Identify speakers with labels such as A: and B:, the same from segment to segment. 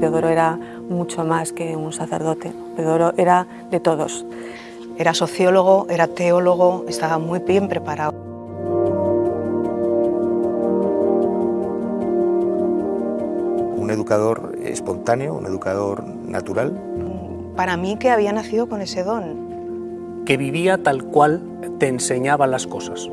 A: Teodoro era mucho más que un sacerdote, Teodoro era de todos.
B: Era sociólogo, era teólogo, estaba muy bien preparado.
C: Un educador espontáneo, un educador natural.
B: Para mí que había nacido con ese don.
D: Que vivía tal cual te enseñaba las cosas.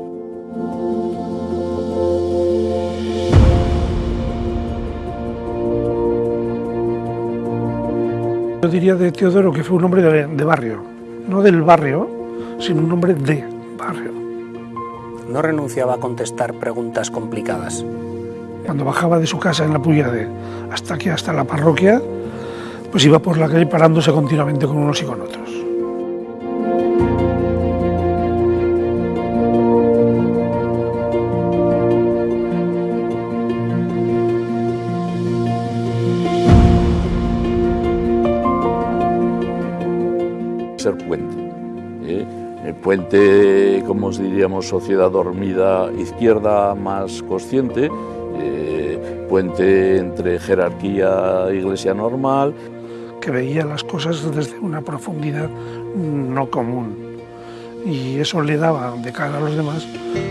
E: Yo diría de Teodoro que fue un hombre de, barrio, no del barrio, sino un hombre de barrio.
D: No renunciaba a contestar preguntas complicadas.
E: Cuando bajaba de su casa en la de hasta aquí, hasta la parroquia, pues iba por la calle parándose continuamente con unos y con otros.
F: Ser puente. ¿eh? puente, como os diríamos, sociedad dormida izquierda más consciente, eh, puente entre jerarquía e iglesia normal.
E: Que veía las cosas desde una profundidad no común y eso le daba de cara a los demás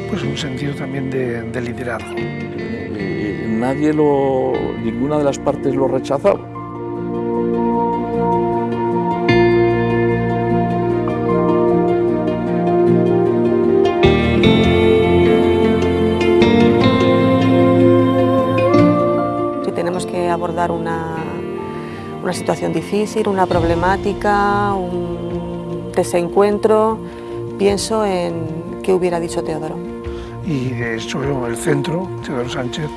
E: pues un sentido también de, de liderazgo.
F: Eh, nadie lo, ninguna de las partes lo rechazaba.
A: Abordar una, una situación difícil, una problemática, un desencuentro, pienso en qué hubiera dicho Teodoro.
E: Y de hecho el centro, Teodoro Sánchez,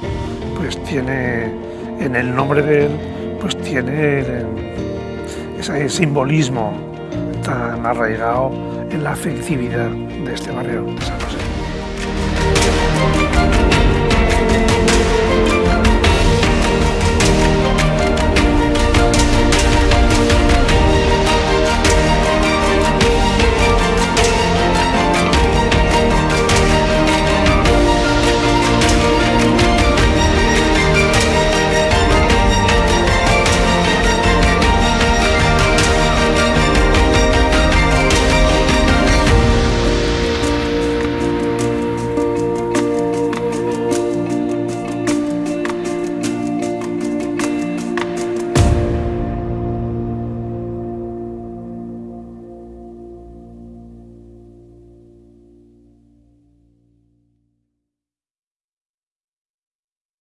E: pues tiene en el nombre de él, pues tiene ese simbolismo tan arraigado en la afectividad de este barrio de San José.